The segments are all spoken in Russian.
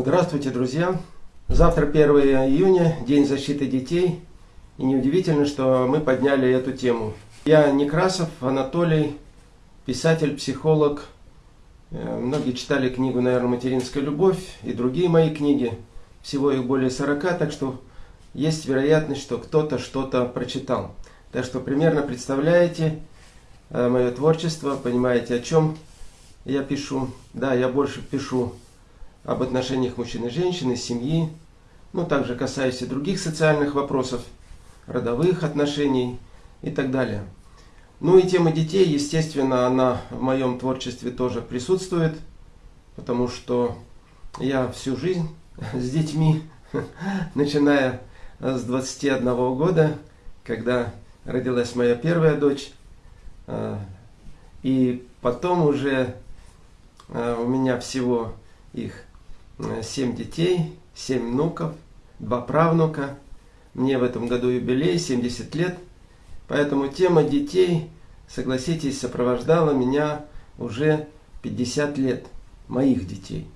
Здравствуйте, друзья! Завтра 1 июня, День защиты детей. И неудивительно, что мы подняли эту тему. Я Некрасов Анатолий, писатель, психолог. Э, многие читали книгу, наверное, «Материнская любовь» и другие мои книги. Всего их более 40, так что есть вероятность, что кто-то что-то прочитал. Так что примерно представляете э, мое творчество, понимаете, о чем я пишу. Да, я больше пишу об отношениях мужчин и женщин, семьи, ну, также касаясь и других социальных вопросов, родовых отношений и так далее. Ну и тема детей, естественно, она в моем творчестве тоже присутствует, потому что я всю жизнь с детьми, начиная с 21 года, когда родилась моя первая дочь, а, и потом уже а, у меня всего их 7 детей, 7 внуков, 2 правнука. Мне в этом году юбилей, 70 лет – Поэтому тема детей, согласитесь, сопровождала меня уже 50 лет, моих детей.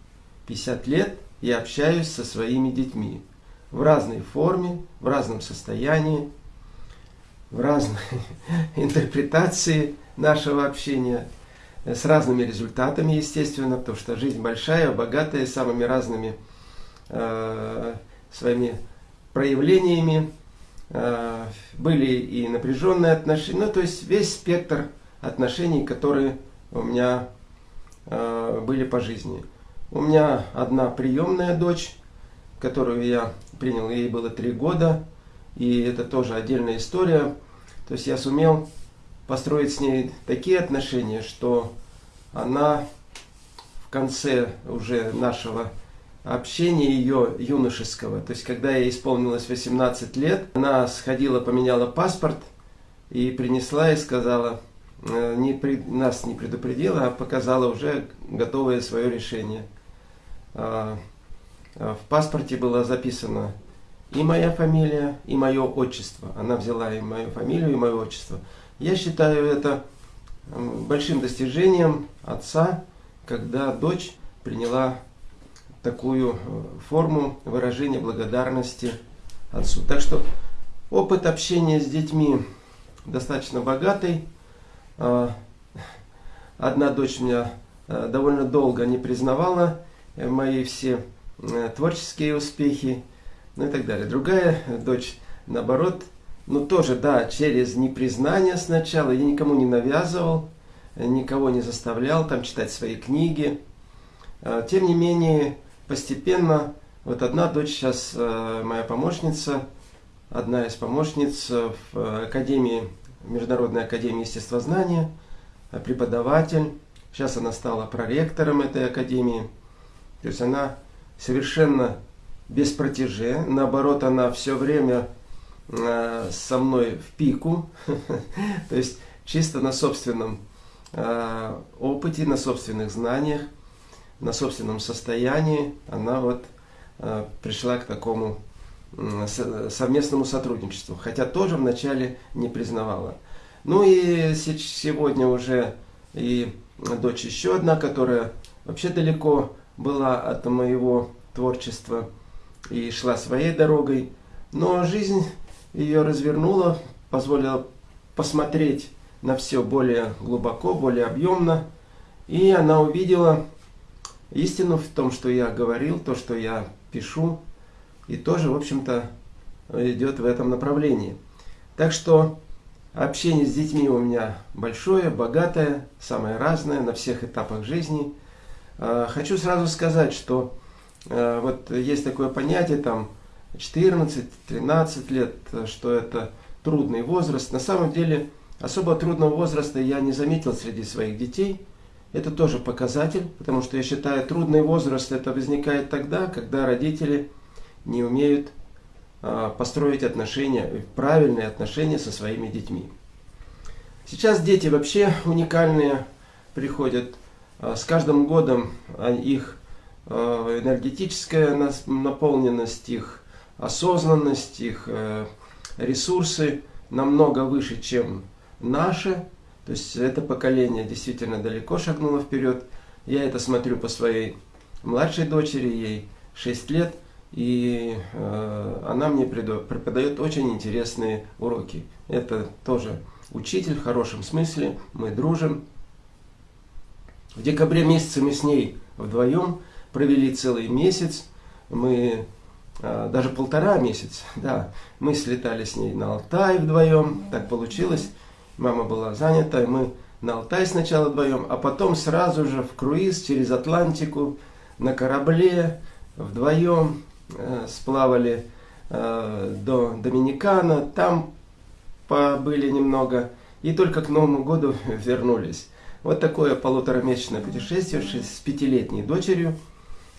50 лет я общаюсь со своими детьми в разной форме, в разном состоянии, в разной интерпретации нашего общения, с разными результатами, естественно, потому что жизнь большая, богатая, самыми разными э, своими проявлениями. Э, были и напряженные отношения, ну то есть весь спектр отношений, которые у меня э, были по жизни. У меня одна приемная дочь, которую я принял, ей было три года, и это тоже отдельная история. То есть я сумел построить с ней такие отношения, что она в конце уже нашего общения ее юношеского. То есть, когда ей исполнилось 18 лет, она сходила, поменяла паспорт и принесла и сказала, э, не при, нас не предупредила, а показала уже готовое свое решение. А, а в паспорте было записано и моя фамилия, и мое отчество. Она взяла и мою фамилию, и мое отчество. Я считаю это большим достижением отца, когда дочь приняла такую э, форму выражения благодарности отцу. Так что опыт общения с детьми достаточно богатый. А, одна дочь меня э, довольно долго не признавала э, мои все творческие успехи, ну и так далее. Другая дочь, наоборот, ну тоже, да, через непризнание сначала, я никому не навязывал, никого не заставлял там читать свои книги. А, тем не менее, постепенно, вот одна дочь сейчас э, моя помощница, одна из помощниц в Академии, Международной Академии Естествознания, э, преподаватель. Сейчас она стала проректором этой Академии. То есть она совершенно без протеже, наоборот, она все время э, со мной в пику, то есть чисто на собственном опыте, на собственных знаниях на собственном состоянии она вот э, пришла к такому совместному сотрудничеству, хотя тоже вначале не признавала. Ну и сегодня уже и дочь еще одна, которая вообще далеко была от моего творчества и шла своей дорогой, но жизнь ее развернула, позволила посмотреть на все более глубоко, более объемно, и она увидела истину в том, что я говорил, то, что я пишу, и тоже, в общем-то, идет в этом направлении. Так что общение с детьми у меня большое, богатое, самое разное на всех этапах жизни. А, хочу сразу сказать, что а, вот есть такое понятие, там 14-13 лет, что это трудный возраст. На самом деле, особо трудного возраста я не заметил среди своих детей – это тоже показатель, потому что я считаю, трудный возраст это возникает тогда, когда родители не умеют а, построить отношения, правильные отношения со своими детьми. Сейчас дети вообще уникальные приходят. А, с каждым годом их а, энергетическая наполненность, их осознанность, их э, ресурсы намного выше, чем наши. То есть это поколение действительно далеко шагнуло вперед. Я это смотрю по своей младшей дочери, ей 6 лет, и э, она мне преподает очень интересные уроки. Это тоже учитель в хорошем смысле, мы дружим. В декабре месяце мы с ней вдвоем провели целый месяц, мы даже полтора месяца, да, мы слетали с ней на Алтай вдвоем, так получилось, мама была занята, мы на Алтай сначала вдвоем, а потом сразу же в круиз через Атлантику на корабле вдвоем э, сплавали э, до Доминикана, там побыли немного и только к Новому году вернулись. Вот такое полуторамесячное путешествие с пятилетней дочерью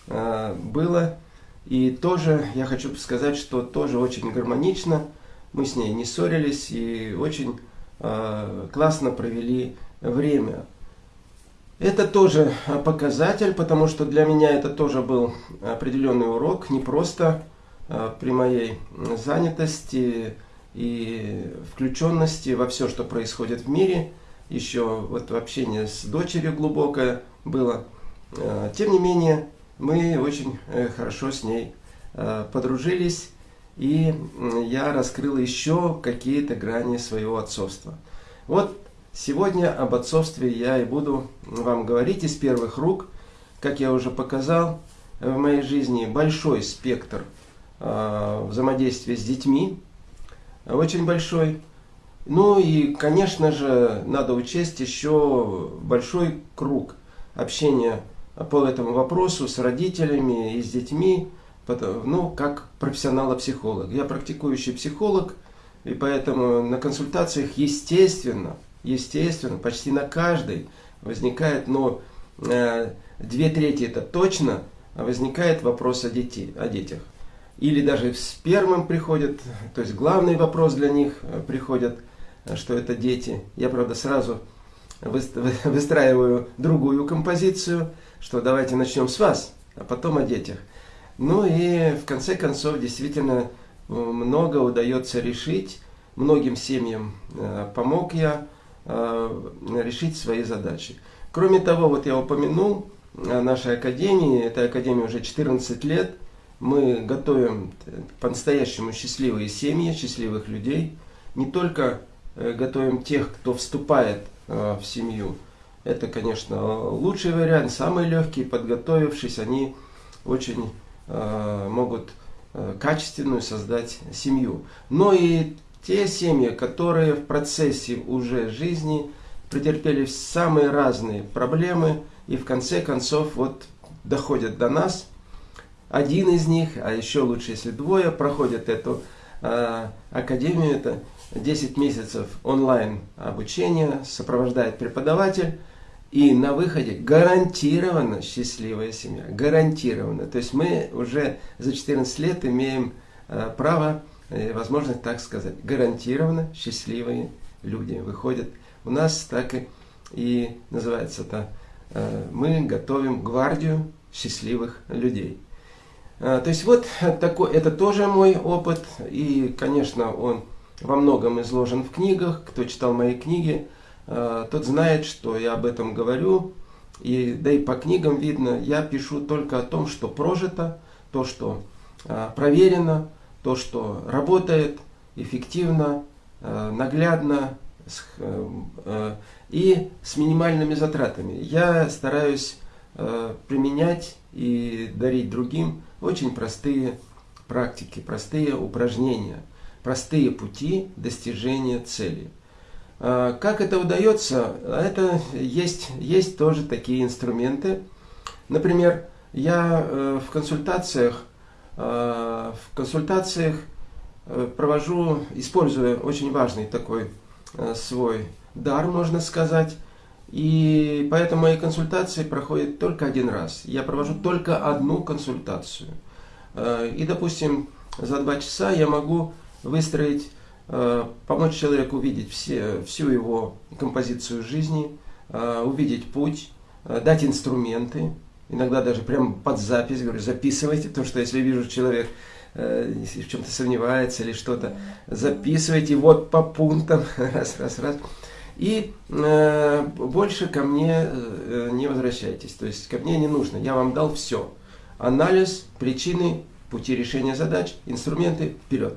э, было. И тоже я хочу сказать, что тоже очень гармонично. Мы с ней не ссорились и очень э, классно провели время. Это тоже показатель, потому что для меня это тоже был определенный урок, не просто а, при моей занятости и включенности во все, что происходит в мире, еще вот общение с дочерью глубокое было. А, тем не менее, мы очень э, хорошо с ней а, подружились, и я раскрыл еще какие-то грани своего отцовства. Вот Сегодня об отцовстве я и буду вам говорить из первых рук. Как я уже показал, в моей жизни большой спектр э, взаимодействия с детьми, очень большой. Ну и, конечно же, надо учесть еще большой круг общения по этому вопросу с родителями и с детьми, ну, как профессионала-психолог. Я практикующий психолог, и поэтому на консультациях, естественно, естественно, почти на каждой возникает, но э, две трети это точно, возникает вопрос о, детей, о детях. Или даже с первым приходят, то есть главный вопрос для них э, приходит, э, что это дети. Я, правда, сразу выстраиваю другую композицию, что давайте начнем с вас, а потом о детях. Ну и в конце концов, действительно, много удается решить. Многим семьям помог я, Э, решить свои задачи. Кроме того, вот я упомянул о нашей академии, этой академии уже 14 лет, мы готовим по-настоящему счастливые семьи, счастливых людей, не только э, готовим тех, кто вступает э, в семью, это, конечно, лучший вариант, самый легкий, подготовившись, они очень могут качественную создать семью. Но и те семьи, которые в процессе уже жизни претерпели самые разные проблемы и в конце концов вот доходят до нас. Один из них, а еще лучше, если двое, проходят эту э, академию. Это 10 месяцев онлайн обучения, сопровождает преподаватель. И на выходе гарантированно счастливая семья. Гарантированно. То есть мы уже за 14 лет имеем э, право Э, возможность так сказать, гарантированно счастливые люди выходят. У нас так и, и называется это, э, мы готовим гвардию счастливых людей. То есть вот такой, это тоже мой опыт, и, конечно, он во многом изложен в книгах. Кто читал мои книги, тот знает, что я об этом говорю. И, да и по книгам видно, я пишу только о том, что прожито, то, что проверено, то, что работает эффективно, э, наглядно э, э, и с минимальными затратами. Я стараюсь применять и дарить другим очень простые практики, простые упражнения, простые пути достижения цели. Как это удается? Это есть, есть тоже такие инструменты. Например, я в консультациях Э, в консультациях э, провожу, используя очень важный такой э, свой дар, можно сказать. И поэтому мои консультации проходят только один раз. Я провожу только одну консультацию. И, допустим, за два часа я могу выстроить, помочь человеку увидеть все, всю его композицию жизни, увидеть путь, дать инструменты, иногда даже прям под запись, говорю, записывайте, потому что если вижу человек э, в чем-то сомневается или что-то, записывайте вот по пунктам, раз, раз, раз. И э, больше ко мне э, не возвращайтесь, то есть ко мне не нужно, я вам дал все. анализ, причины, пути решения задач, инструменты, вперед.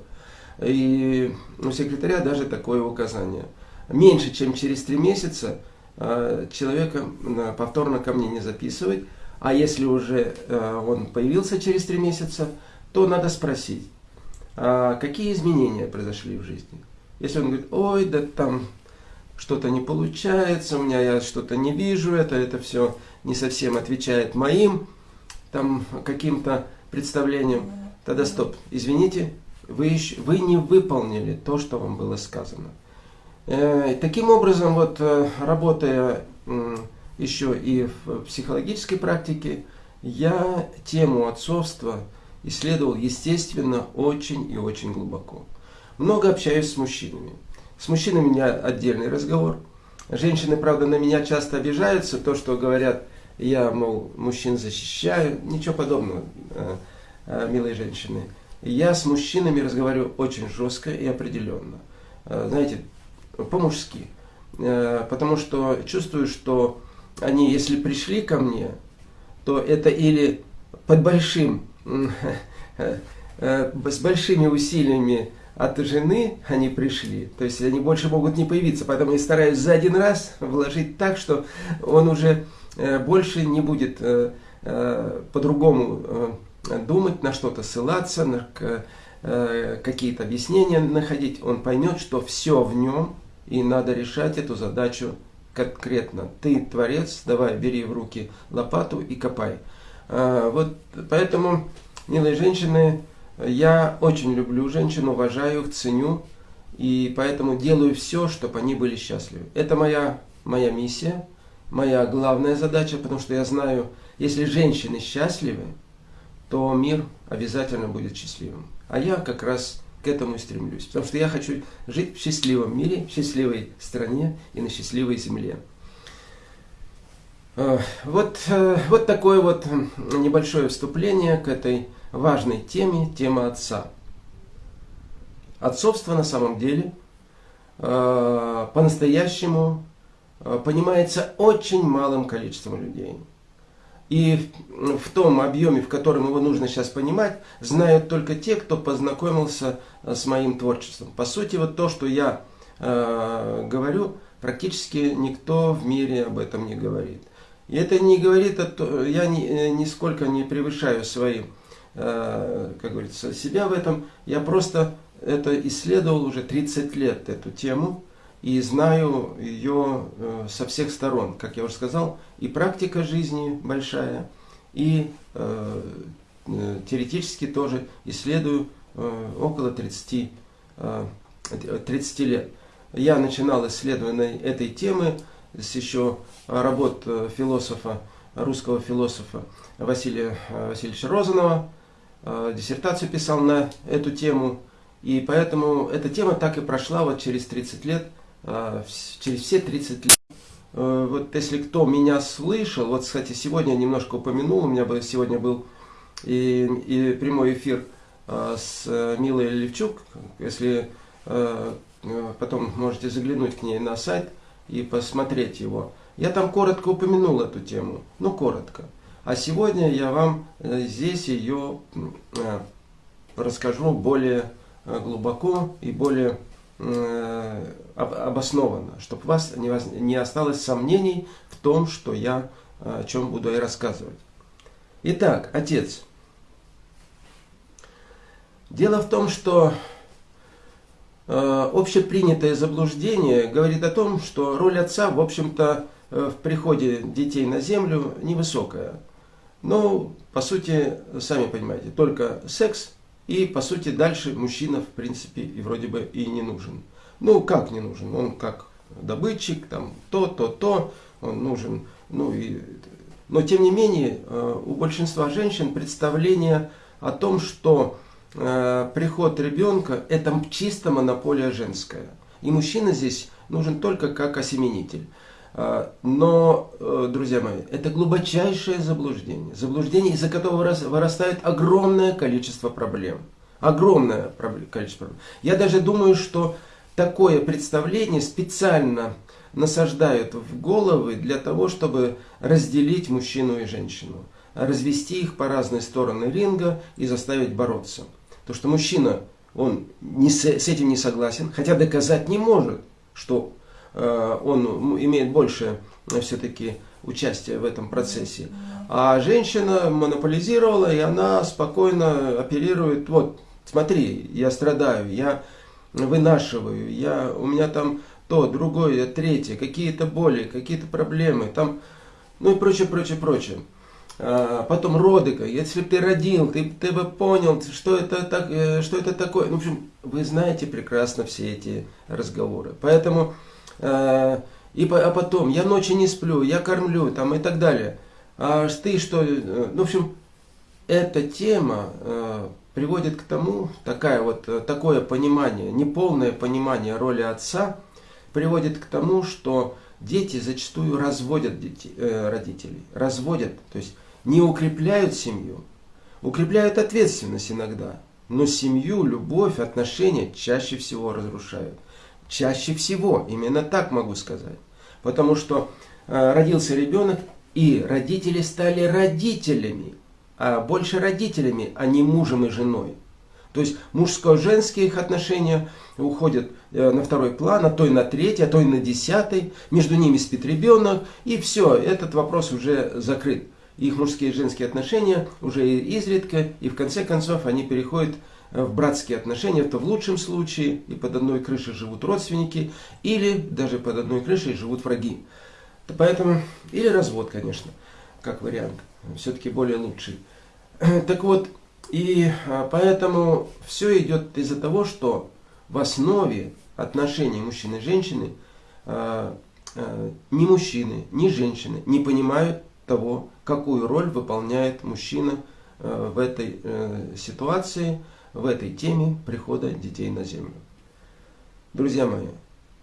И у секретаря даже такое указание. Меньше, чем через три месяца э, человека повторно ко мне не записывать, а если уже э, он появился через три месяца, то надо спросить, а какие изменения произошли в жизни. Если он говорит, ой, да там что-то не получается, у меня я что-то не вижу, это, это все не совсем отвечает моим там каким-то представлениям, тогда стоп, извините, вы, вы не выполнили то, что вам было сказано. Э, таким образом, вот э, работая э, еще и в психологической практике, я тему отцовства исследовал, естественно, очень и очень глубоко. Много общаюсь с мужчинами. С мужчинами у меня отдельный разговор. Женщины, правда, на меня часто обижаются, то, что говорят, я, мол, мужчин защищаю. Ничего подобного, милые женщины. Я с мужчинами разговариваю очень жестко и определенно. Э, знаете, по-мужски. Э, потому что чувствую, что они, если пришли ко мне, то это или под большим, э, с большими усилиями от жены они пришли, то есть они больше могут не появиться, поэтому я стараюсь за один раз вложить так, что он уже больше не будет по-другому думать, на что-то ссылаться, на э, какие-то объяснения находить, он поймет, что все в нем, и надо решать эту задачу конкретно. Ты творец, давай, бери в руки лопату и копай. А, вот поэтому, милые женщины, я очень люблю женщин, уважаю их, ценю, и поэтому делаю все, чтобы они были счастливы. Это моя, моя миссия, моя главная задача, потому что я знаю, если женщины счастливы, то мир обязательно будет счастливым. А я как раз к этому и стремлюсь. Потому что я хочу жить в счастливом мире, в счастливой стране и на счастливой земле. Э, вот, э, вот такое вот небольшое вступление к этой важной теме, тема отца. Отцовство на самом деле э, по-настоящему понимается очень малым количеством людей. И в том объеме, в котором его нужно сейчас понимать, знают только те, кто познакомился э, с моим творчеством. По сути, вот то, что я э, говорю, практически никто в мире об этом не говорит. И это не говорит, я ни, э, нисколько не превышаю свои, э, как говорится, себя в этом. Я просто это исследовал уже 30 лет, эту тему и знаю ее э, со всех сторон, как я уже сказал, и практика жизни большая, и э, э теоретически тоже исследую около 30, э, 30 лет. Я начинал исследование этой темы с еще работ философа, русского философа Василия Васильевича Розанова, диссертацию писал на эту тему, и поэтому эта тема так и прошла вот через 30 лет через все 30 лет. Э, вот если кто меня слышал, вот, кстати, сегодня я немножко упомянул, у меня был, сегодня был и, и прямой эфир а, с э, Милой Левчук, если э, потом можете заглянуть к ней на сайт и посмотреть его. Я там коротко упомянул эту тему, ну коротко. А сегодня я вам здесь ее расскажу более глубоко и более обоснованно, чтобы у вас не осталось сомнений в том, что я о чем буду и рассказывать. Итак, отец. Дело в том, что э, общепринятое заблуждение говорит о том, что роль отца, в общем-то, э, в приходе детей на землю невысокая. Ну, по сути, сами понимаете, только секс и, по сути, дальше мужчина, в принципе, и вроде бы и не нужен. Ну, как не нужен? Он как добытчик, там, то, то, то, он нужен. Ну, и... Но, тем не менее, э, у большинства женщин представление о том, что э, приход ребенка – это чисто монополия женская. И мужчина здесь нужен только как осеменитель. А, но, э, друзья мои, это глубочайшее заблуждение. Заблуждение, из-за которого вырастает огромное количество проблем. Огромное количество проблем. Я даже думаю, что такое представление специально насаждают в головы для того, чтобы разделить мужчину и женщину. развести их по разные стороны ринга и заставить бороться. То, что мужчина, он не с, с этим не согласен, хотя доказать не может, что э, он имеет больше э, все-таки участия в этом процессе. А женщина монополизировала, и она спокойно оперирует, вот, смотри, я страдаю, я вынашиваю, я, у меня там то, другое, третье, какие-то боли, какие-то проблемы, там, ну и прочее, прочее, прочее. А, потом роды, если бы ты родил, ты, ты бы понял, что это, так, э, что это такое. Ну, в общем, вы знаете прекрасно все эти разговоры. Поэтому, э, и, а потом, я ночи не сплю, я кормлю, там и так далее. А ты что, э, ну, в общем, эта тема приводит к тому, такая вот, э, такое понимание, неполное понимание роли отца, приводит к тому, что дети зачастую разводят детей, э, родителей, разводят, то есть не укрепляют семью, укрепляют ответственность иногда, но семью, любовь, отношения чаще всего разрушают. Чаще всего, именно так могу сказать. Потому что э, родился ребенок, и родители стали родителями, а больше родителями, а не мужем и женой. То есть мужско-женские их отношения уходят э, на второй план, а то и на третий, а то и на десятый. Между ними спит ребенок, и все, этот вопрос уже закрыт их мужские и женские отношения уже изредка, и в конце концов они переходят э, в братские отношения, это в лучшем случае, и под одной крышей живут родственники, или даже под одной крышей живут враги. Поэтому, или развод, конечно, как вариант, все-таки более лучший. Так вот, и а, поэтому все идет из-за того, что в основе отношений мужчины и женщины а, а, ни мужчины, ни женщины не понимают того, какую роль выполняет мужчина в этой э, ситуации, в этой теме прихода детей на землю. Друзья мои,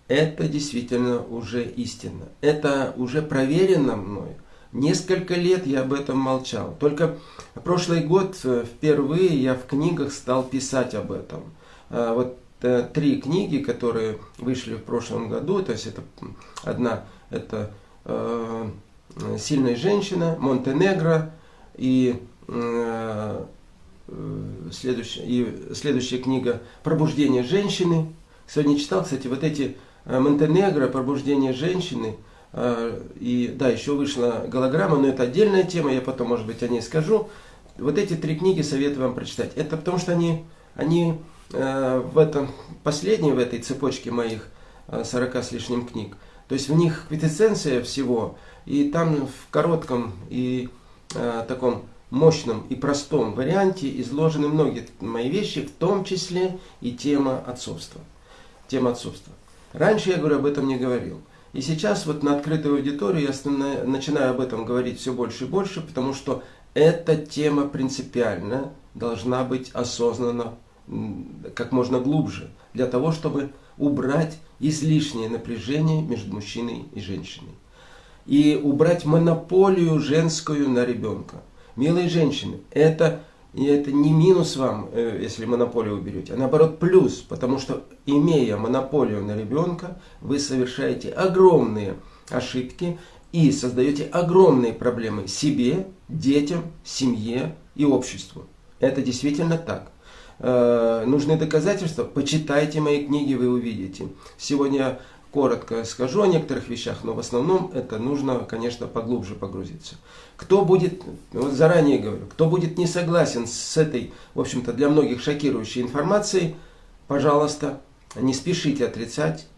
это действительно уже истина. Это уже проверено мной. Несколько лет я об этом молчал. Только прошлый год э, впервые я в книгах стал писать об этом. Вот три книги, которые вышли в прошлом году, то есть это одна, это Э, сильная женщина, Монтенегро и, э, следующая, и следующая книга «Пробуждение женщины». Сегодня читал, кстати, вот эти э, Монтенегро, «Пробуждение женщины», э, и да, еще вышла голограмма, но это отдельная тема, я потом, может быть, о ней скажу. Вот эти три книги советую вам прочитать. Это потому что они, они э, в этом, последние в этой цепочке моих э, 40 с лишним книг, то есть в них квитэссенция всего – и там в коротком и э, таком мощном и простом варианте изложены многие мои вещи, в том числе и тема отцовства. Тема отцовства. Раньше я, говорю, об этом не говорил. И сейчас вот на открытую аудиторию я начинаю об этом говорить все больше и больше, потому что эта тема принципиально должна быть осознана как можно глубже, для того, чтобы убрать излишнее напряжение между мужчиной и женщиной и убрать монополию женскую на ребенка. Милые женщины, это, это не минус вам, э, если монополию уберете, а наоборот плюс, потому что имея монополию на ребенка, вы совершаете огромные ошибки и создаете огромные проблемы себе, детям, семье и обществу. Это действительно так. Э, нужны доказательства? Почитайте мои книги, вы увидите. Сегодня коротко скажу о некоторых вещах, но в основном это нужно, конечно, поглубже погрузиться. Кто будет, вот заранее говорю, кто будет не согласен с этой, в общем-то, для многих шокирующей информацией, пожалуйста, не спешите отрицать,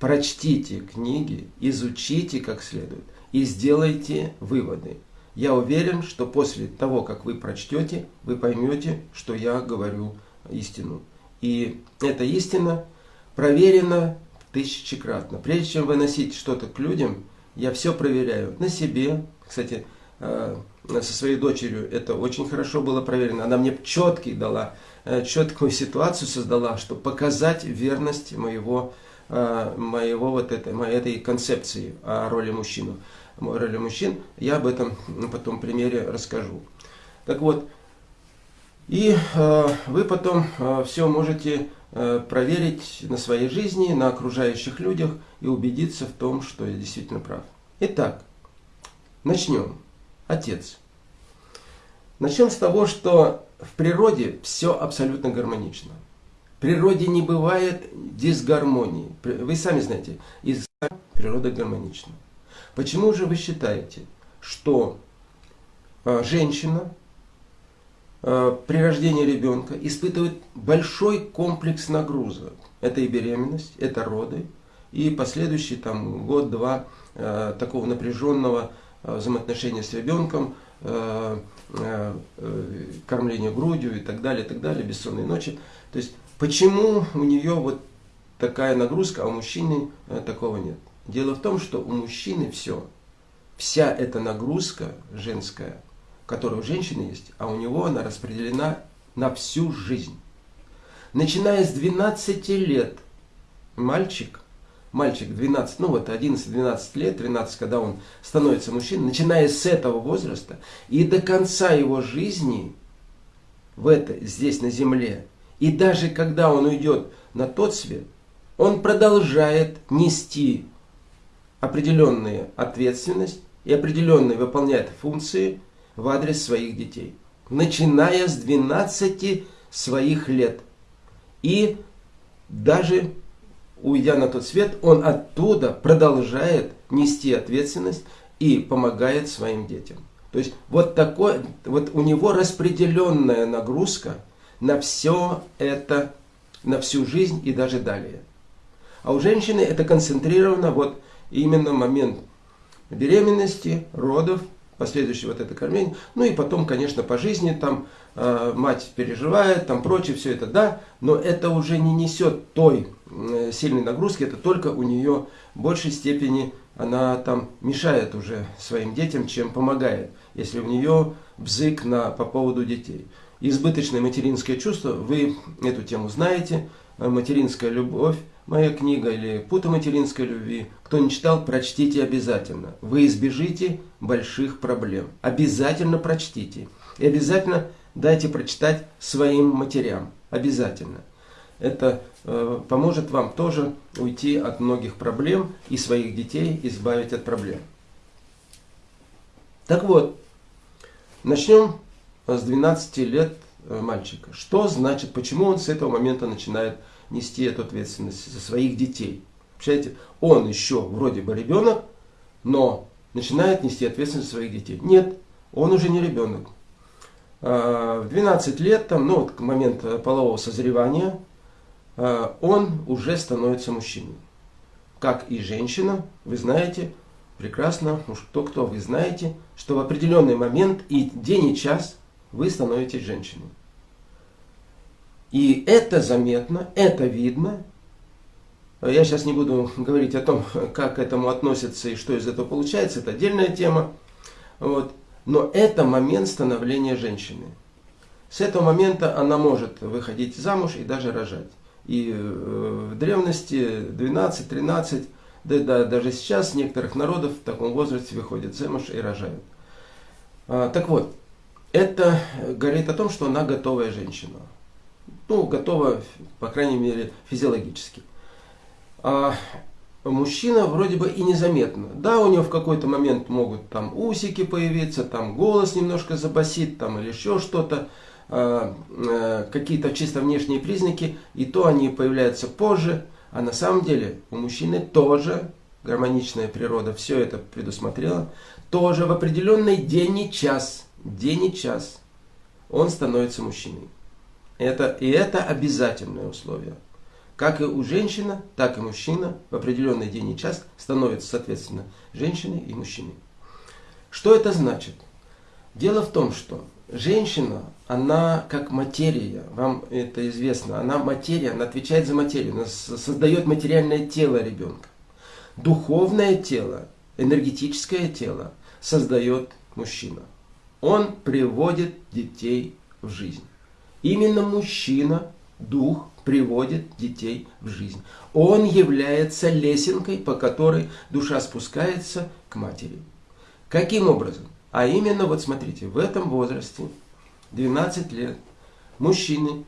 прочтите книги, изучите как следует и сделайте выводы. Я уверен, что после того, как вы прочтете, вы поймете, что я говорю истину. И эта истина проверена тысячекратно. Прежде чем выносить что-то к людям, я все проверяю на себе. Кстати, э, со своей дочерью это очень хорошо было проверено. Она мне четкий дала, э, четкую ситуацию создала, чтобы показать верность моего, э, моего вот этой, моей этой концепции о роли мужчины. О роли мужчин. Я об этом потом примере расскажу. Так вот, и вы потом все можете Э, проверить на своей жизни, на окружающих людях и убедиться в том, что я действительно прав. Итак, начнем. Отец. Начнем с того, что в природе все абсолютно гармонично. В природе не бывает дисгармонии. Вы сами знаете, из природа гармонична. Почему же вы считаете, что э, женщина э, при рождении ребенка испытывает большой комплекс нагрузок? Это и беременность, это роды, и последующий там год-два э, такого напряженного взаимоотношения с ребенком, Э, э, кормление грудью и так далее, и так далее, бессонные ночи. То есть, почему у нее вот такая нагрузка, а у мужчины э, такого нет? Дело в том, что у мужчины все, вся эта нагрузка женская, которая у женщины есть, а у него она распределена на всю жизнь. Начиная с 12 лет мальчик мальчик 12, ну вот 11-12 лет, 13, когда он становится мужчиной, начиная с этого возраста и до конца его жизни в это, здесь на земле, и даже когда он уйдет на тот свет, он продолжает нести определенную ответственность и определенные выполняет функции в адрес своих детей, начиная с 12 своих лет. И даже уйдя на тот свет, он оттуда продолжает нести ответственность и помогает своим детям. То есть вот такой, вот у него распределенная нагрузка на все это, на всю жизнь и даже далее. А у женщины это концентрировано вот именно момент беременности, родов, последующее вот это кормление. Ну и потом, конечно, по жизни там э, мать переживает, там прочее, все это, да, но это уже не несет той э, сильной нагрузки, это только у нее в большей степени она там мешает уже своим детям, чем помогает, если у нее бзык на, по поводу детей. Избыточное материнское чувство, вы эту тему знаете, э, материнская любовь, моя книга или «Пута материнской любви». Кто не читал, прочтите обязательно. Вы избежите больших проблем. Обязательно прочтите. И обязательно дайте прочитать своим матерям. Обязательно. Это э, поможет вам тоже уйти от многих проблем и своих детей избавить от проблем. Так вот, начнем с 12 лет э, мальчика. Что значит, почему он с этого момента начинает нести эту ответственность за своих детей. Представляете, он еще вроде бы ребенок, но начинает нести ответственность за своих детей. Нет, он уже не ребенок. А, в 12 лет, там, ну, вот к моменту полового созревания, а, он уже становится мужчиной. Как и женщина, вы знаете, прекрасно, уж кто-кто, вы знаете, что в определенный момент и день и час вы становитесь женщиной. И это заметно, это видно. Я сейчас не буду говорить о том, как к этому относится и что из этого получается, это отдельная тема. Вот. Но это момент становления женщины. С этого момента она может выходить замуж и даже рожать. И э, в древности 12-13, да, да, даже сейчас некоторых народов в таком возрасте выходят замуж и рожают. А, так вот, это говорит о том, что она готовая женщина ну, готова, по крайней мере, физиологически. А мужчина вроде бы и незаметно. Да, у него в какой-то момент могут там усики появиться, там голос немножко забасит, там или еще что-то, а, а, какие-то чисто внешние признаки, и то они появляются позже. А на самом деле у мужчины тоже гармоничная природа все это предусмотрела, тоже в определенный день и час, день и час он становится мужчиной. Это, и это обязательное условие. Как и у женщины, так и мужчина в определенный день и час становится, соответственно, женщиной и мужчиной. Что это значит? Дело в том, что женщина, она как материя, вам это известно, она материя, она отвечает за материю, она создает материальное тело ребенка. Духовное тело, энергетическое тело создает мужчина. Он приводит детей в жизнь. Именно мужчина, дух, приводит детей в жизнь. Он является лесенкой, по которой душа спускается к матери. Каким образом? А именно, вот смотрите, в этом возрасте, 12 лет, мужчины,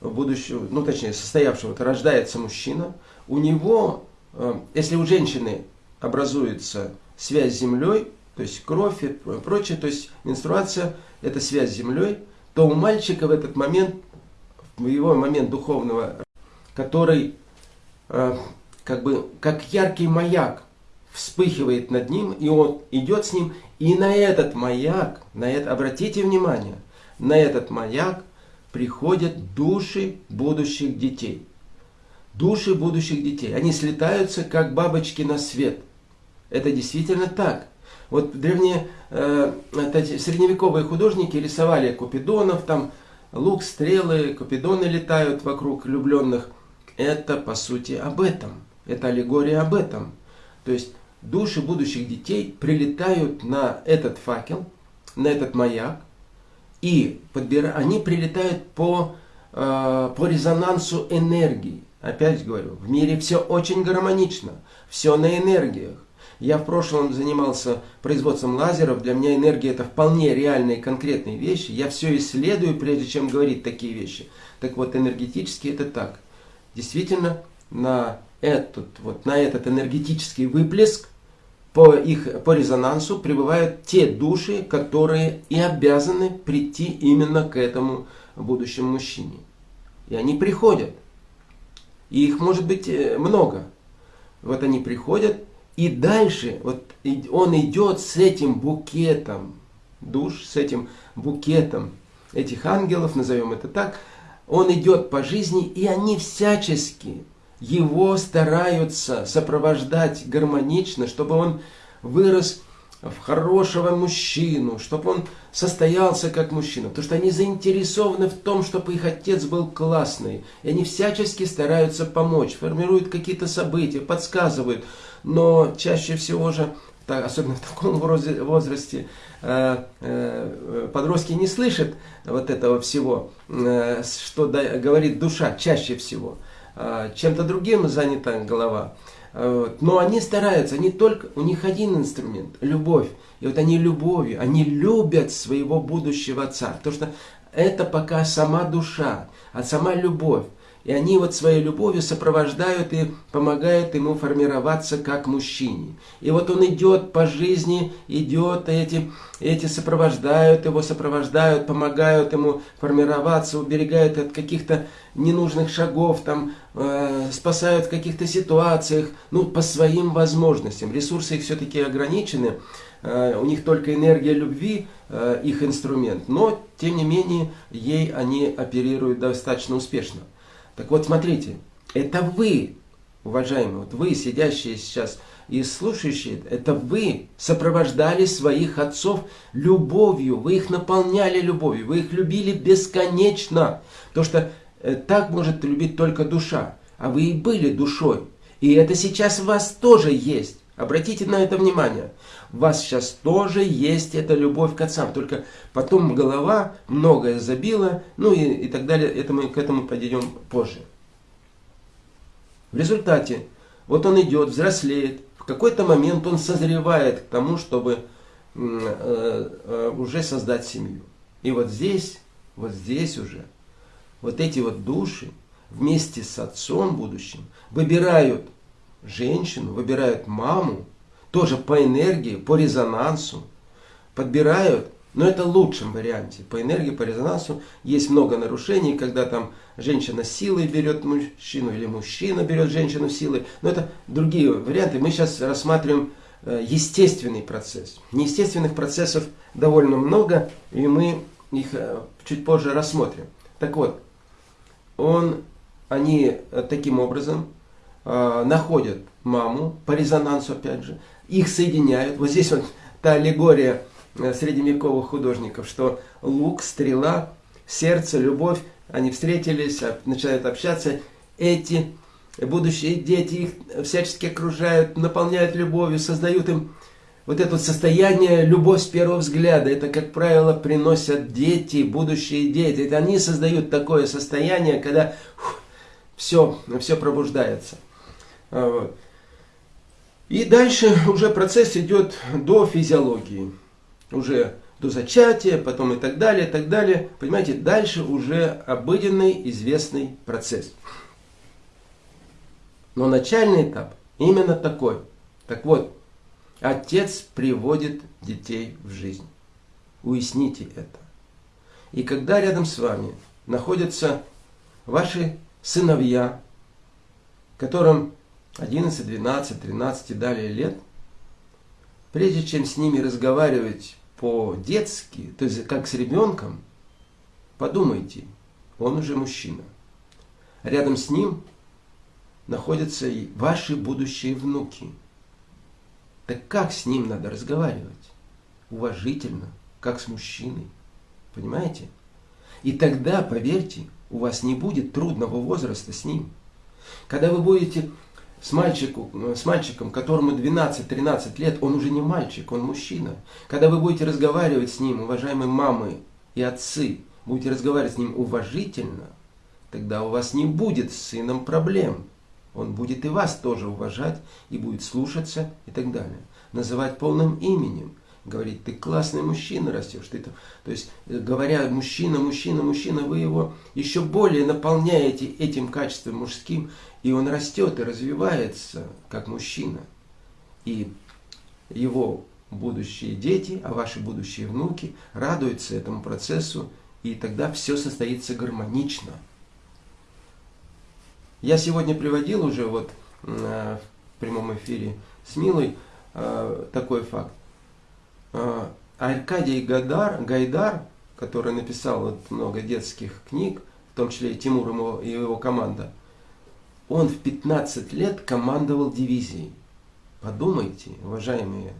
будущего, ну точнее, состоявшего, рождается мужчина, у него, э, если у женщины образуется связь с землей, то то есть кровь и прочее, то есть менструация – это связь с землей, то у мальчика в этот момент, в его момент духовного, который э, как бы как яркий маяк вспыхивает над ним, и он идет с ним, и на этот маяк, на это, обратите внимание, на этот маяк приходят души будущих детей. Души будущих детей. Они слетаются, как бабочки на свет. Это действительно так. Вот древние, э, средневековые художники рисовали купидонов, там лук, стрелы, купидоны летают вокруг влюбленных. Это по сути об этом. Это аллегория об этом. То есть души будущих детей прилетают на этот факел, на этот маяк, и подбира... они прилетают по, э, по резонансу энергии. Опять говорю, в мире все очень гармонично, все на энергиях. Я в прошлом занимался производством лазеров, для меня энергия это вполне реальные конкретные вещи. Я все исследую, прежде чем говорить такие вещи. Так вот, энергетически это так. Действительно, на этот, вот, на этот энергетический выплеск по, их, по резонансу прибывают те души, которые и обязаны прийти именно к этому будущему мужчине. И они приходят. И их может быть э, много. Вот они приходят, и дальше вот он идет с этим букетом душ, с этим букетом этих ангелов, назовем это так, он идет по жизни, и они всячески его стараются сопровождать гармонично, чтобы он вырос в хорошего мужчину, чтобы он состоялся как мужчина. Потому что они заинтересованы в том, чтобы их отец был классный. И они всячески стараются помочь, формируют какие-то события, подсказывают. Но чаще всего же, особенно в таком возрасте, э, э, подростки не слышат вот этого всего, э, что говорит душа чаще всего. Чем-то другим занята голова. Но они стараются, они только, у них один инструмент – любовь. И вот они любовью, они любят своего будущего отца. Потому что это пока сама душа, а сама любовь. И они вот своей любовью сопровождают и помогают ему формироваться как мужчине. И вот он идет по жизни, идет, эти, эти сопровождают его, сопровождают, помогают ему формироваться, уберегают от каких-то ненужных шагов, там, э, спасают в каких-то ситуациях, ну, по своим возможностям. Ресурсы их все-таки ограничены, э, у них только энергия любви, э, их инструмент, но, тем не менее, ей они оперируют достаточно успешно. Так вот, смотрите, это вы, уважаемые, вот вы, сидящие сейчас и слушающие, это вы сопровождали своих отцов любовью, вы их наполняли любовью, вы их любили бесконечно. Потому что э, так может любить только душа, а вы и были душой. И это сейчас в вас тоже есть. Обратите на это внимание. У вас сейчас тоже есть эта любовь к отцам. Только потом голова многое забила, ну и, и так далее. Это мы к этому подойдем позже. В результате, вот он идет, взрослеет. В какой-то момент он созревает к тому, чтобы э, э, уже создать семью. И вот здесь, вот здесь уже, вот эти вот души вместе с отцом будущим выбирают женщину, выбирают маму, тоже по энергии, по резонансу, подбирают, но это в лучшем варианте. По энергии, по резонансу есть много нарушений, когда там женщина силой берет мужчину или мужчина берет женщину силой. Но это другие варианты. Мы сейчас рассматриваем э, естественный процесс. Неестественных процессов довольно много, и мы их э, чуть позже рассмотрим. Так вот, он, они э, таким образом э, находят маму, по резонансу опять же, их соединяют. Вот здесь вот та аллегория э, средневековых художников, что лук, стрела, сердце, любовь, они встретились, начинают общаться. Эти будущие дети их всячески окружают, наполняют любовью, создают им вот это состояние любовь с первого взгляда. Это, как правило, приносят дети, будущие дети. Это они создают такое состояние, когда фух, все, все пробуждается. А. И дальше уже процесс идет до физиологии. Уже до зачатия, потом и так далее, и так далее. Понимаете, дальше уже обыденный, известный процесс. Но начальный этап именно такой. Так вот, Отец приводит детей в жизнь. Уясните это. И когда рядом с вами находятся ваши сыновья, которым 11, 12, 13 и далее лет, прежде чем с ними разговаривать по-детски, то есть как с ребенком, подумайте, он уже мужчина. Рядом с ним находятся и ваши будущие внуки. Так как с ним надо разговаривать? Уважительно, как с мужчиной. Понимаете? И тогда, поверьте, у вас не будет трудного возраста с ним. Когда вы будете с, мальчику, с мальчиком, которому 12-13 лет, он уже не мальчик, он мужчина. Когда вы будете разговаривать с ним, уважаемые мамы и отцы, будете разговаривать с ним уважительно, тогда у вас не будет с сыном проблем. Он будет и вас тоже уважать, и будет слушаться и так далее. Называть полным именем говорить, ты классный мужчина растешь. Ты там, то есть, э, говоря мужчина, мужчина, мужчина, вы его еще более наполняете этим качеством мужским, и он растет и развивается как мужчина. И его будущие дети, а ваши будущие внуки радуются этому процессу, и тогда все состоится гармонично. Я сегодня приводил уже вот э, в прямом эфире с Милой э, такой факт. А, Аркадий Гадар, Гайдар, который написал вот много детских книг, в том числе и Тимур и его команда, он в 15 лет командовал дивизией. Подумайте, уважаемые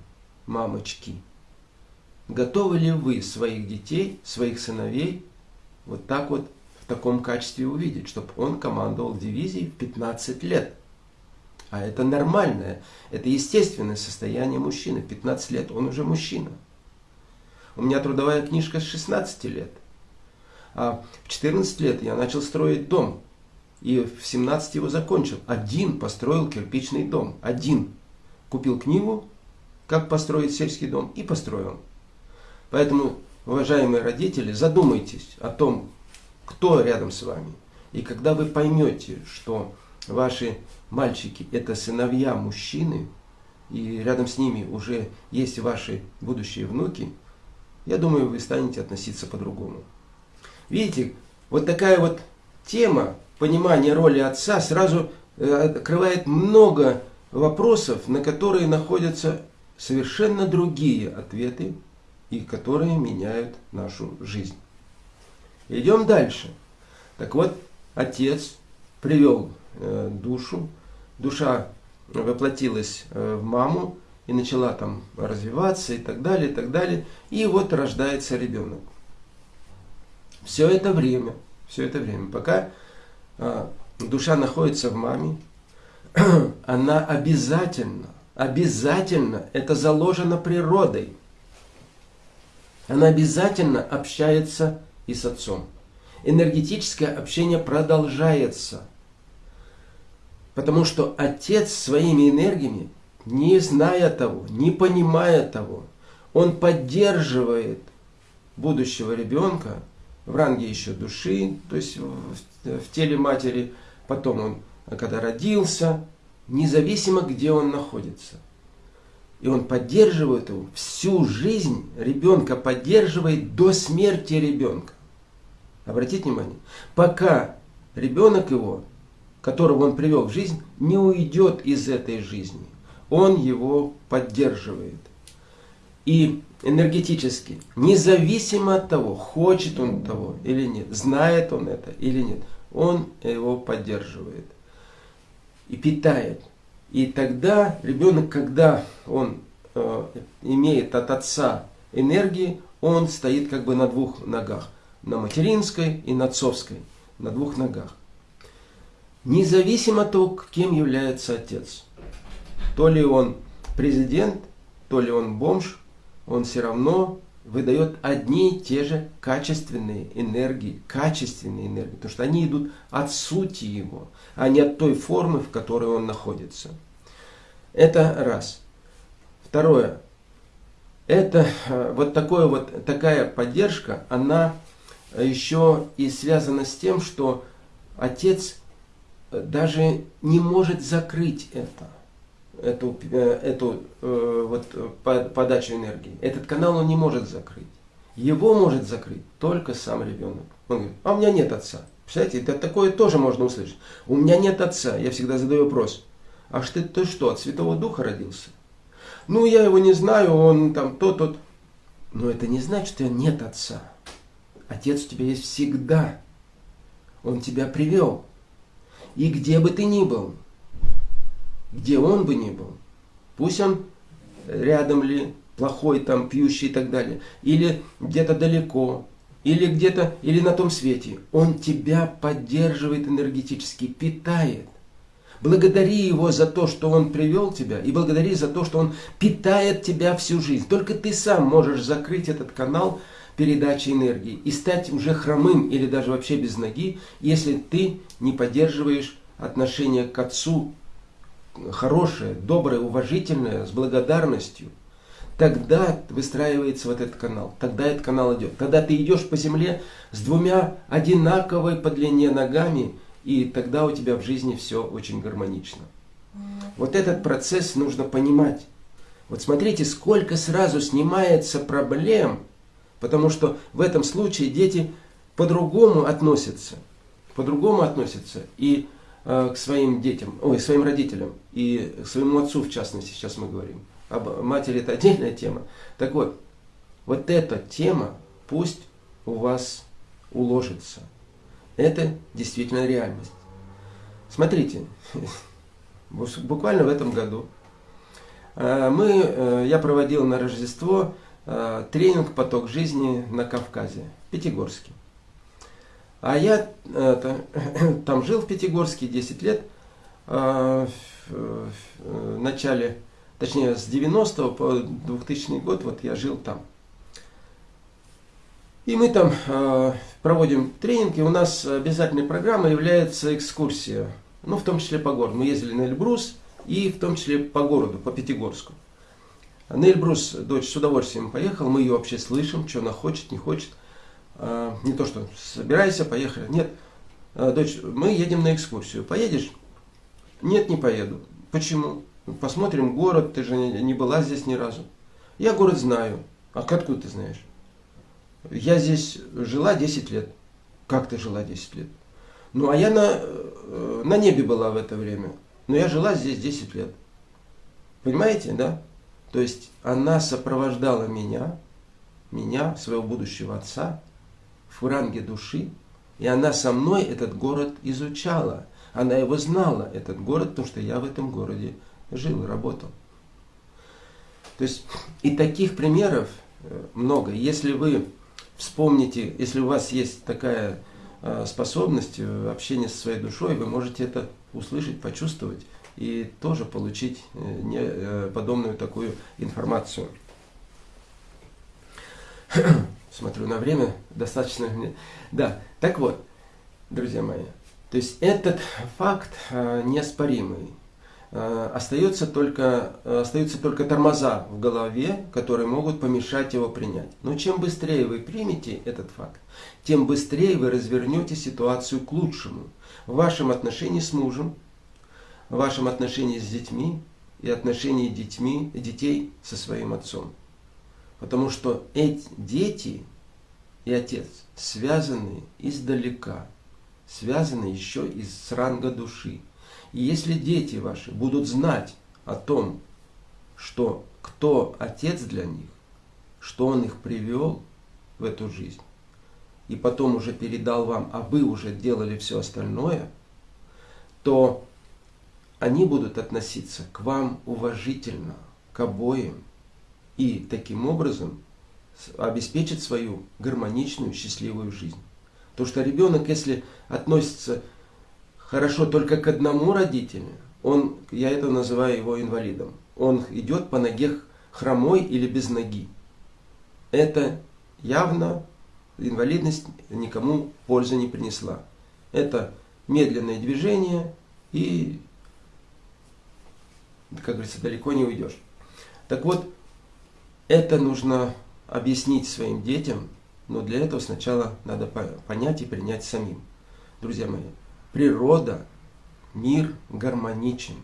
мамочки, готовы ли вы своих детей, своих сыновей вот так вот в таком качестве увидеть, чтобы он командовал дивизией в 15 лет? А это нормальное, это естественное состояние мужчины. 15 лет, он уже мужчина. У меня трудовая книжка с 16 лет. А в 14 лет я начал строить дом. И в 17 его закончил. Один построил кирпичный дом. Один. Купил книгу, как построить сельский дом, и построил. Поэтому, уважаемые родители, задумайтесь о том, кто рядом с вами. И когда вы поймете, что ваши мальчики – это сыновья мужчины, и рядом с ними уже есть ваши будущие внуки, я думаю, вы станете относиться по-другому. Видите, вот такая вот тема понимания роли отца сразу э, открывает много вопросов, на которые находятся совершенно другие ответы и которые меняют нашу жизнь. Идем дальше. Так вот, отец привел э, душу душа воплотилась э, в маму и начала там развиваться и так далее, и так далее. И вот рождается ребенок. Все это время, все это время, пока душа находится в маме, она обязательно, обязательно, это заложено природой, она обязательно общается и с отцом. Энергетическое общение продолжается – Потому что отец своими энергиями, не зная того, не понимая того, он поддерживает будущего ребенка в ранге еще души, то есть в, в теле матери, потом он, когда родился, независимо где он находится. И он поддерживает его всю жизнь, ребенка поддерживает до смерти ребенка. Обратите внимание, пока ребенок его которого он привел в жизнь, не уйдет из этой жизни. Он его поддерживает. И энергетически, независимо от того, хочет он того или нет, знает он это или нет, он его поддерживает и питает. И тогда ребенок, когда он э, имеет от отца энергии, он стоит как бы на двух ногах. На материнской и на отцовской. На двух ногах. Независимо от того, кем является отец. То ли он президент, то ли он бомж, он все равно выдает одни и те же качественные энергии, качественные энергии, потому что они идут от сути его, а не от той формы, в которой он находится. Это раз. Второе. Это э, вот, такое вот такая поддержка, она еще и связана с тем, что отец даже не может закрыть это. Эту, э, эту э, вот, подачу энергии. Этот канал он не может закрыть. Его может закрыть только сам ребенок. Он говорит, а у меня нет отца. Представляете, это такое тоже можно услышать. У меня нет отца. Я всегда задаю вопрос. А что ты что, от Святого Духа родился? Ну, я его не знаю, он там то, тот. Но это не значит, что нет отца. Отец у тебя есть всегда. Он тебя привел. И где бы ты ни был, где он бы ни был, пусть он рядом ли, плохой там, пьющий и так далее, или где-то далеко, или где-то, или на том свете, он тебя поддерживает энергетически, питает. Благодари его за то, что он привел тебя, и благодари за то, что он питает тебя всю жизнь. Только ты сам можешь закрыть этот канал передачи энергии и стать уже хромым или даже вообще без ноги, если ты не поддерживаешь отношение к Отцу хорошее, доброе, уважительное, с благодарностью – тогда выстраивается вот этот канал, тогда этот канал идет. Тогда ты идешь по земле с двумя одинаковой по длине ногами, и тогда у тебя в жизни все очень гармонично. Вот этот процесс нужно понимать. Вот смотрите, сколько сразу снимается проблем, потому что в этом случае дети по-другому относятся, по-другому относятся и к своим детям, ой, своим родителям, и своему отцу в частности, сейчас мы говорим об матери это отдельная тема. Так вот, вот эта тема пусть у вас уложится. Это действительно реальность. Смотрите, буквально в этом году э, мы, э, я проводил на Рождество э, тренинг «Поток жизни» на Кавказе, Пятигорске. А я там жил в Пятигорске 10 лет, в начале точнее с 90 по 2000 год, вот я жил там. И мы там э, проводим тренинги, у нас обязательной программой является экскурсия, ну в том числе по городу. Мы ездили на Эльбрус и в том числе по городу, по Пятигорску. На Эльбрус дочь с удовольствием поехала, мы ее вообще слышим, что она хочет, не хочет. Э, не то, что собирайся, поехали. Нет, э, дочь, мы едем на экскурсию. Поедешь? Нет, не поеду. Почему? Посмотрим город, ты же не была здесь ни разу. Я город знаю. А откуда ты знаешь? Я здесь жила 10 лет. Как ты жила 10 лет? Ну, а я на, э, на небе была в это время. Но я жила здесь 10 лет. Понимаете, да? То есть она сопровождала меня, меня, своего будущего отца, в ранге души, и она со мной этот город изучала. Она его знала, этот город, потому что я в этом городе жил и работал. То есть и таких примеров э, много. Если вы вспомните, если у вас есть такая э, способность э, общения со своей душой, вы можете это услышать, почувствовать и тоже получить подобную такую информацию. Смотрю на время, достаточно. Да, так вот, друзья мои, то есть этот факт неоспоримый. Э, остается только, э, остаются только тормоза в голове, которые могут помешать его принять. Но чем быстрее вы примете этот факт, тем быстрее вы развернете ситуацию к лучшему. В вашем отношении с мужем, в вашем отношении с детьми и отношении детьми, детей со своим отцом. Потому что эти дети и отец связаны издалека, связаны еще из ранга души. И если дети ваши будут знать о том, что кто отец для них, что он их привел в эту жизнь, и потом уже передал вам, а вы уже делали все остальное, то они будут относиться к вам уважительно, к обоим, и таким образом обеспечить свою гармоничную, счастливую жизнь. То, что ребенок, если относится хорошо только к одному родителю, он, я это называю его инвалидом. Он идет по ноге хромой или без ноги. Это явно инвалидность никому пользы не принесла. Это медленное движение и, как говорится, далеко не уйдешь. Так вот, это нужно объяснить своим детям, но для этого сначала надо понять и принять самим. Друзья мои, природа, мир гармоничен.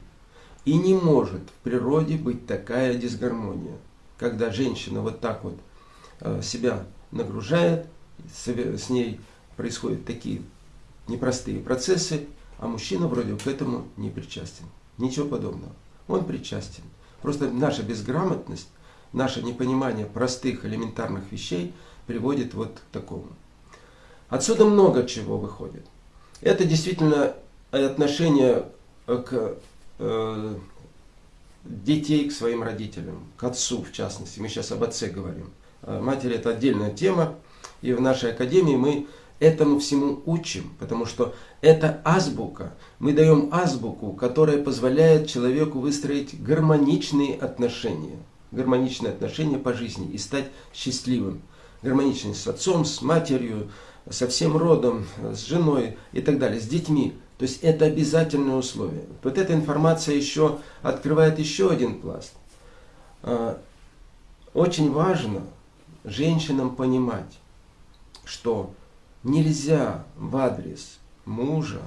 И не может в природе быть такая дисгармония, когда женщина вот так вот э, себя нагружает, с ней происходят такие непростые процессы, а мужчина вроде к этому не причастен. Ничего подобного. Он причастен. Просто наша безграмотность, наше непонимание простых элементарных вещей приводит вот к такому. Отсюда много чего выходит. Это действительно отношение к э, детей к своим родителям, к отцу в частности. Мы сейчас об отце говорим. А матери это отдельная тема. И в нашей академии мы этому всему учим, потому что это азбука. Мы даем азбуку, которая позволяет человеку выстроить гармоничные отношения. Гармоничные отношения по жизни и стать счастливым. Гармоничные с отцом, с матерью, со всем родом, с женой и так далее, с детьми. То есть это обязательное условие. Вот эта информация еще открывает еще один пласт. А, очень важно женщинам понимать, что нельзя в адрес мужа,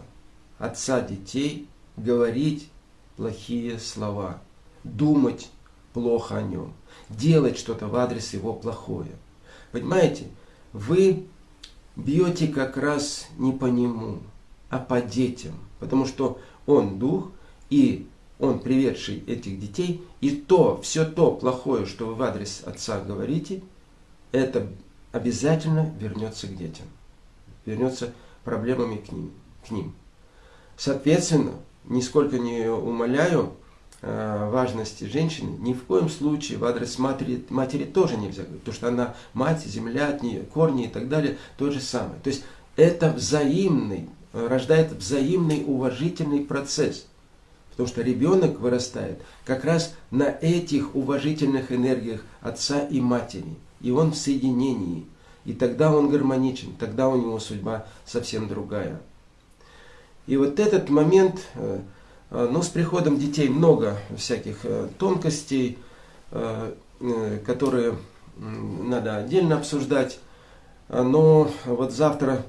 отца детей говорить плохие слова, думать плохо о нем, делать что-то в адрес его плохое. Понимаете, вы бьете как раз не по нему, а по детям, потому что он дух, и он приведший этих детей, и то, все то плохое, что вы в адрес отца говорите, это обязательно вернется к детям, вернется проблемами к ним. К ним. Соответственно, нисколько не умоляю важности женщины, ни в коем случае в адрес матери, матери тоже нельзя говорить, потому что она мать, земля от нее, корни и так далее, то же самое. То есть это взаимный, рождает взаимный уважительный процесс. Потому что ребенок вырастает как раз на этих уважительных энергиях отца и матери – и он в соединении. И тогда он гармоничен, тогда у него судьба совсем другая. И вот этот момент, э, э, ну, с приходом детей много всяких э, тонкостей, которые надо отдельно обсуждать. Но вот завтра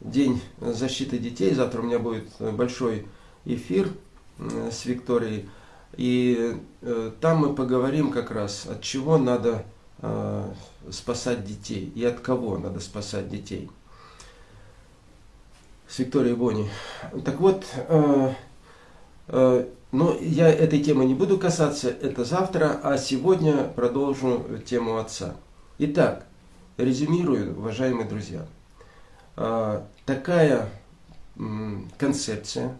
день защиты детей, завтра у меня будет большой эфир с Викторией. И там мы поговорим как раз, от чего надо Э, спасать детей и от кого надо спасать детей. С Викторией Бони. Так вот, э, э, но я этой темы не буду касаться, это завтра, а сегодня продолжу тему отца. Итак, резюмирую, уважаемые друзья. Э, такая концепция,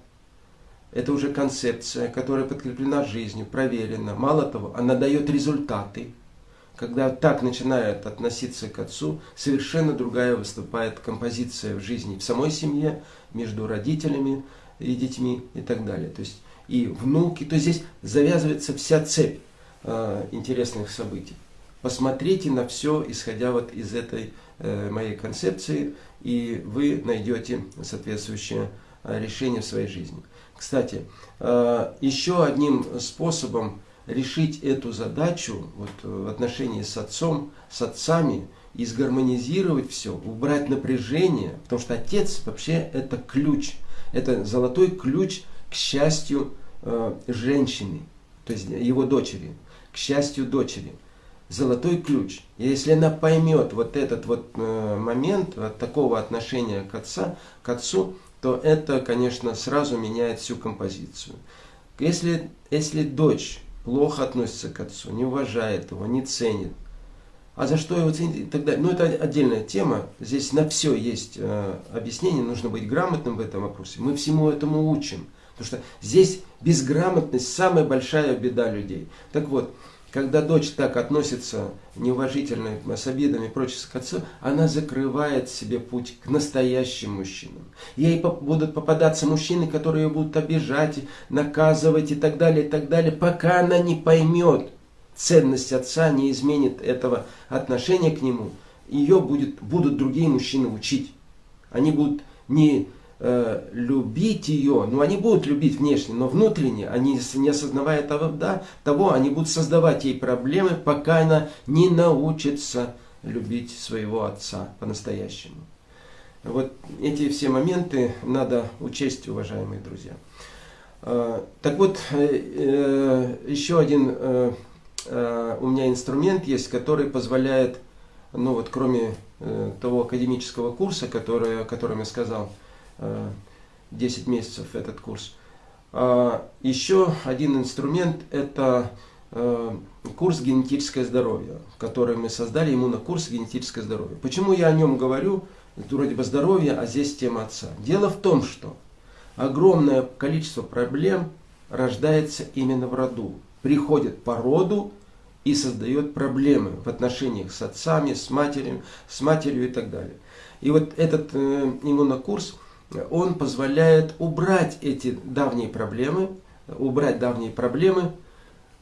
это уже концепция, которая подкреплена жизнью, проверена. Мало того, она дает результаты когда так начинает относиться к отцу, совершенно другая выступает композиция в жизни, в самой семье, между родителями и детьми и так далее. То есть и внуки, то здесь завязывается вся цепь э, интересных событий. Посмотрите на все, исходя вот из этой э, моей концепции, и вы найдете соответствующее э, решение в своей жизни. Кстати, э, еще одним способом решить эту задачу вот, в отношении с отцом, с отцами, и сгармонизировать все, убрать напряжение, потому что отец вообще это ключ, это золотой ключ к счастью э, женщины, то есть его дочери, к счастью дочери. Золотой ключ. И если она поймет вот этот вот э, момент вот такого отношения к, отца, к отцу, то это, конечно, сразу меняет всю композицию. Если, если дочь плохо относится к отцу, не уважает его, не ценит. А за что его ценить и так далее. Ну, это отдельная тема. Здесь на все есть э, объяснение. Нужно быть грамотным в этом вопросе. Мы всему этому учим. Потому что здесь безграмотность самая большая беда людей. Так вот, когда дочь так относится неуважительно, с обидами и прочее к отцу, она закрывает себе путь к настоящим мужчинам. Ей будут попадаться мужчины, которые ее будут обижать, наказывать и так далее, и так далее, пока она не поймет ценность отца, не изменит этого отношения к нему, ее будет, будут другие мужчины учить. Они будут не э, любить ее, ну они будут любить внешне, но внутренне, они не осознавая того, да, того, они будут создавать ей проблемы, пока она не научится любить своего отца по-настоящему. Вот эти все моменты надо учесть, уважаемые друзья. Так вот, еще один у меня инструмент есть, который позволяет, ну вот кроме того академического курса, который, о котором я сказал, 10 месяцев этот курс, еще один инструмент это курс генетическое здоровье, который мы создали, иммунокурс генетическое здоровье. Почему я о нем говорю? Это вроде бы здоровье, а здесь тема отца. Дело в том, что огромное количество проблем рождается именно в роду. Приходит по роду и создает проблемы в отношениях с отцами, с матерью, с матерью и так далее. И вот этот э, иммунокурс, он позволяет убрать эти давние проблемы, убрать давние проблемы,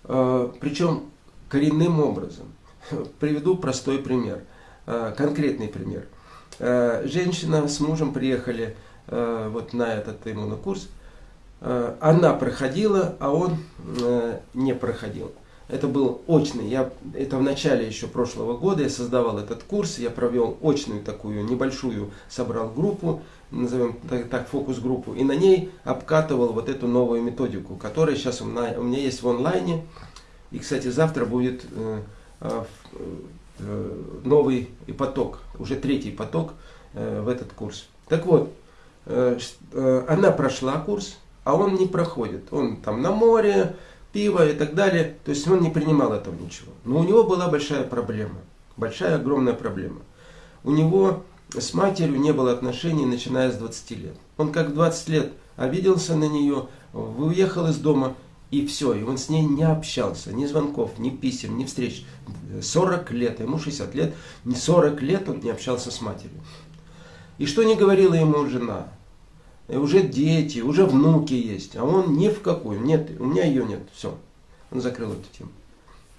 э, причем коренным образом. Приведу простой пример, э, конкретный пример. Э, женщина с мужем приехали вот на этот иммунокурс. Она проходила, а он не проходил. Это был очный. Я, это в начале еще прошлого года я создавал этот курс. Я провел очную такую небольшую, собрал группу, назовем так, так фокус-группу, и на ней обкатывал вот эту новую методику, которая сейчас у меня, у меня есть в онлайне. И, кстати, завтра будет Э, новый поток, уже третий поток э, в этот курс. Так вот, э, она прошла курс, а он не проходит. Он там на море, пиво и так далее. То есть он не принимал этого ничего. Но у него была большая проблема. Большая, огромная проблема. У него с матерью не было отношений, начиная с 20 лет. Он как в 20 лет обиделся на нее, уехал из дома, и все, и он с ней не общался, ни звонков, ни писем, ни встреч. 40 лет, ему 60 лет, не 40 лет он не общался с матерью. И что не говорила ему жена? И уже дети, уже внуки есть, а он ни в какую. Нет, у меня ее нет, все. Он закрыл эту тему.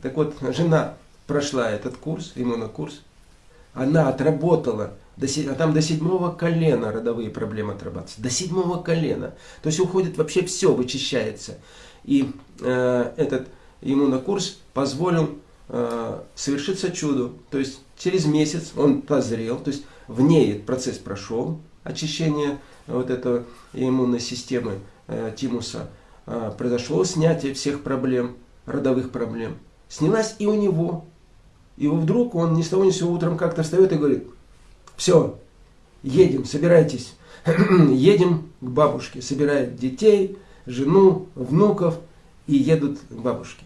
Так вот, жена прошла этот курс, иммунокурс, она отработала, до, а там до седьмого колена родовые проблемы отрабатываются, до седьмого колена. То есть уходит вообще все, вычищается. И э, этот иммунокурс позволил э, совершиться чуду. То есть через месяц он позрел, то есть в ней процесс прошел, очищение вот этой иммунной системы э, тимуса. Э, произошло снятие всех проблем, родовых проблем. Снялась и у него. И вдруг он ни с того ни с сего утром как-то встает и говорит, все, едем, собирайтесь, едем к бабушке, собирает детей, жену, внуков и едут к бабушке.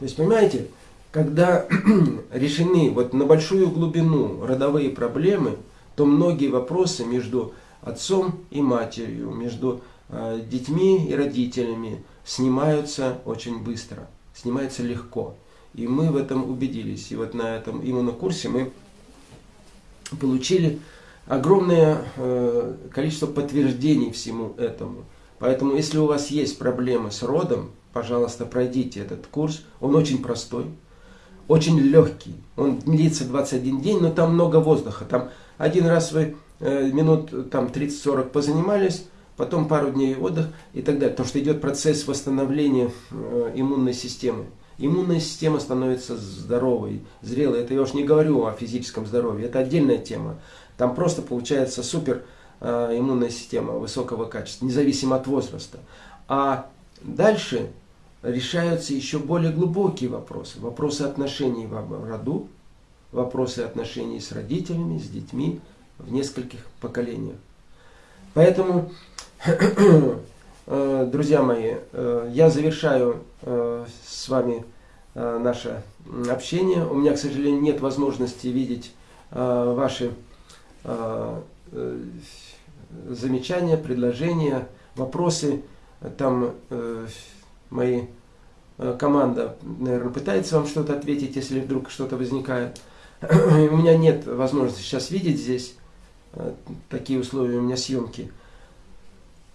То есть, понимаете, когда решены вот на большую глубину родовые проблемы, то многие вопросы между отцом и матерью, между э, детьми и родителями снимаются очень быстро, снимаются легко. И мы в этом убедились. И вот на этом иммунокурсе мы получили огромное э, количество подтверждений всему этому. Поэтому, если у вас есть проблемы с родом, пожалуйста, пройдите этот курс. Он очень простой, очень легкий. Он длится 21 день, но там много воздуха. Там один раз вы э, минут там 30-40 позанимались, потом пару дней отдых и так далее. Потому что идет процесс восстановления э, иммунной системы. Иммунная система становится здоровой, зрелой. Это я уж не говорю о физическом здоровье, это отдельная тема. Там просто получается супер Э, иммунная система высокого качества, независимо от возраста. А дальше решаются еще более глубокие вопросы. Вопросы отношений в роду, вопросы отношений с родителями, с детьми в нескольких поколениях. Поэтому, друзья мои, э, я завершаю с вами наше общение. У меня, к сожалению, нет возможности видеть ваши замечания, предложения, вопросы. Там э, мои э, команда, наверное, пытается вам что-то ответить, если вдруг что-то возникает. у меня нет возможности сейчас видеть здесь э, такие условия у меня съемки.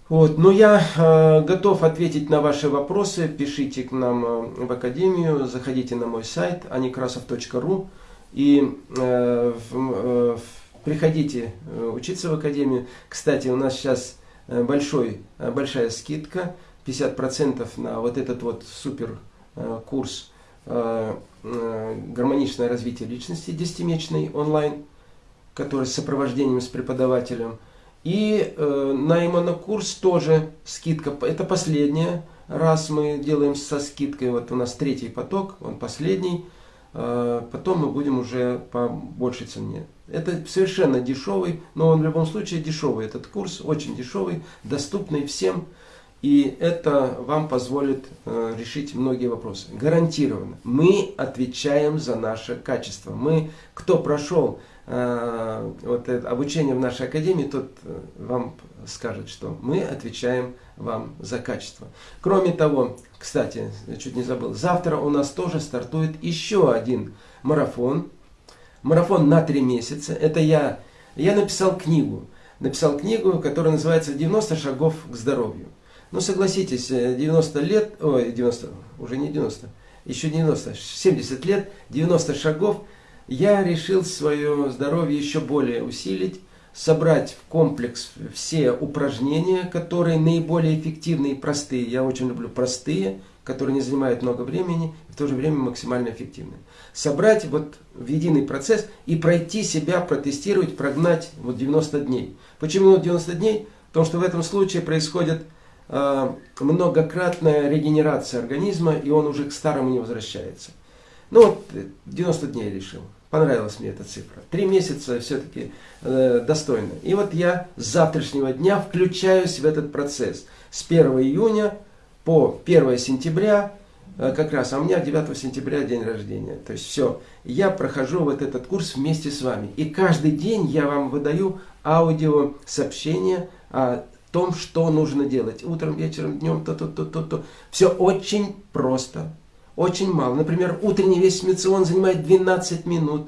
Вот, но я э, готов ответить на ваши вопросы. Пишите к нам э, в академию, заходите на мой сайт anikrasov.ru и э, э, Приходите э, учиться в академию. Кстати, у нас сейчас э, большой, э, большая скидка, 50% на вот этот вот супер курс «Гармоничное развитие личности» 10-месячный онлайн, который с сопровождением с преподавателем. И э, на иммунокурс тоже скидка. Это последняя раз мы делаем со скидкой. Вот у нас третий поток, он последний. Э, потом мы будем уже по большей цене. Это совершенно дешевый, но он в любом случае дешевый. Этот курс очень дешевый, доступный всем. И это вам позволит э, решить многие вопросы. Гарантированно. Мы отвечаем за наше качество. Мы, кто прошел э, вот это обучение в нашей академии, тот э, вам скажет, что мы отвечаем вам за качество. Кроме того, кстати, чуть не забыл, завтра у нас тоже стартует еще один марафон. Марафон на три месяца. Это я, я написал книгу. Написал книгу, которая называется «90 шагов к здоровью». Ну, согласитесь, 90 лет, ой, 90, уже не 90, еще 90, 70 лет, 90 шагов, я решил свое здоровье еще более усилить, собрать в комплекс все упражнения, которые наиболее эффективны и простые. Я очень люблю простые, которые не занимают много времени, и в то же время максимально эффективны. Собрать вот в единый процесс и пройти себя, протестировать, прогнать вот 90 дней. Почему 90 дней? Потому что в этом случае происходит Э, многократная регенерация организма, и он уже к старому не возвращается. Ну вот, 90 дней решил. Понравилась мне эта цифра. Три месяца все-таки э, достойно. И вот я с завтрашнего дня включаюсь в этот процесс. С 1 июня по 1 сентября, э, как раз, а у меня 9 сентября день рождения. То есть все, я прохожу вот этот курс вместе с вами. И каждый день я вам выдаю аудио сообщения о том, что нужно делать. Утром, вечером, днем, то-то, то-то, то. Все очень просто. Очень мало. Например, утренний весь мицион занимает 12 минут.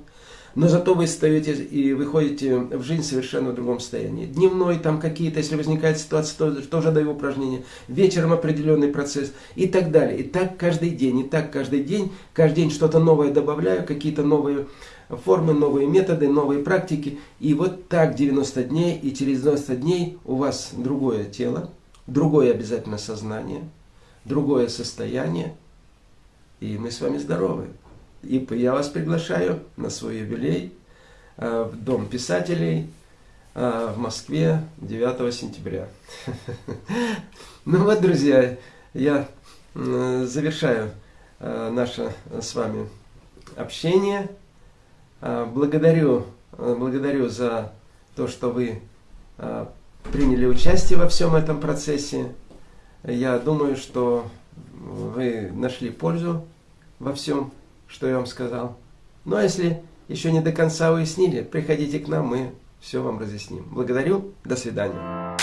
Но зато вы встаете и выходите в жизнь совершенно в другом состоянии. Дневной там какие-то, если возникает ситуация, то, тоже даю упражнения. Вечером определенный процесс и так далее. И так каждый день, и так каждый день. Каждый день что-то новое добавляю, какие-то новые формы, новые методы, новые практики. И вот так 90 дней, и через 90 дней у вас другое тело, другое обязательно сознание, другое состояние, и мы с вами здоровы. И я вас приглашаю на свой юбилей э, в Дом писателей э, в Москве 9 сентября. Ну вот, друзья, я завершаю э, наше с вами общение. Благодарю, благодарю за то, что вы приняли участие во всем этом процессе. Я думаю, что вы нашли пользу во всем, что я вам сказал. Ну а если еще не до конца уяснили, приходите к нам, мы все вам разъясним. Благодарю, до свидания.